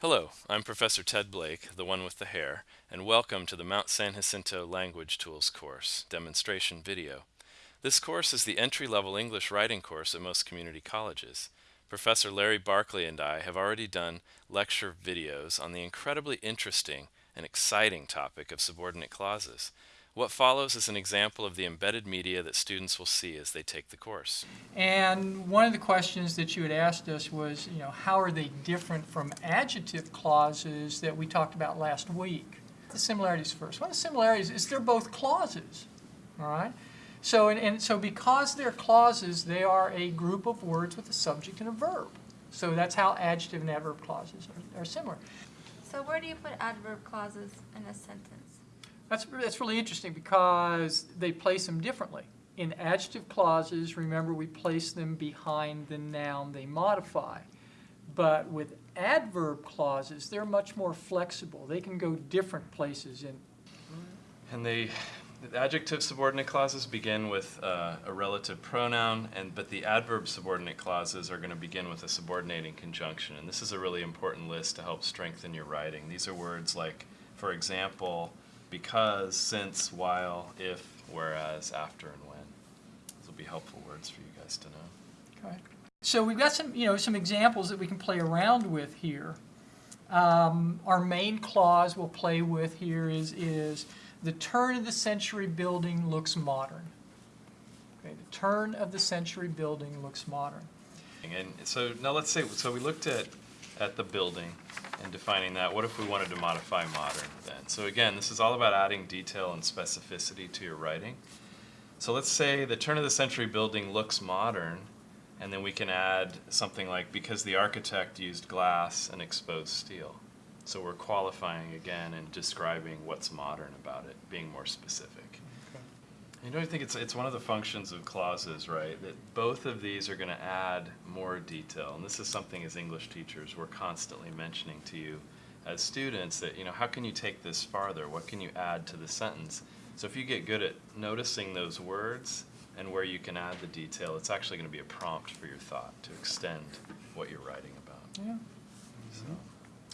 Hello, I'm Professor Ted Blake, the one with the hair, and welcome to the Mount San Jacinto Language Tools course, demonstration video. This course is the entry-level English writing course at most community colleges. Professor Larry Barkley and I have already done lecture videos on the incredibly interesting and exciting topic of subordinate clauses. What follows is an example of the embedded media that students will see as they take the course. And one of the questions that you had asked us was, you know, how are they different from adjective clauses that we talked about last week? The similarities first. One of the similarities is they're both clauses, all right? So, and, and so because they're clauses, they are a group of words with a subject and a verb. So that's how adjective and adverb clauses are, are similar. So where do you put adverb clauses in a sentence? That's, that's really interesting because they place them differently. In adjective clauses, remember we place them behind the noun they modify. But with adverb clauses, they're much more flexible. They can go different places in. And they, the adjective subordinate clauses begin with uh, a relative pronoun, and but the adverb subordinate clauses are going to begin with a subordinating conjunction. And this is a really important list to help strengthen your writing. These are words like, for example, because, since, while, if, whereas, after, and when. These will be helpful words for you guys to know. Okay. So we've got some, you know, some examples that we can play around with here. Um, our main clause we'll play with here is, is the turn of the century building looks modern. Okay, the turn of the century building looks modern. And so now let's say, so we looked at, at the building and defining that. What if we wanted to modify modern then? So again, this is all about adding detail and specificity to your writing. So let's say the turn of the century building looks modern, and then we can add something like because the architect used glass and exposed steel. So we're qualifying again and describing what's modern about it, being more specific. You know, I think it's, it's one of the functions of clauses, right? That both of these are going to add more detail. And this is something as English teachers we're constantly mentioning to you as students that, you know, how can you take this farther? What can you add to the sentence? So if you get good at noticing those words and where you can add the detail, it's actually going to be a prompt for your thought to extend what you're writing about. Yeah. So.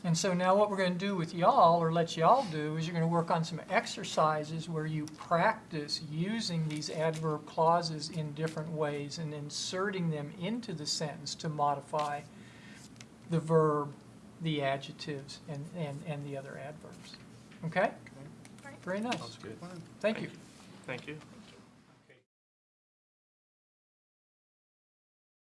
And so now what we're going to do with y'all, or let y'all do, is you're going to work on some exercises where you practice using these adverb clauses in different ways and inserting them into the sentence to modify the verb, the adjectives, and, and, and the other adverbs. Okay? Right. Very nice. Sounds good. Thank you. Thank you.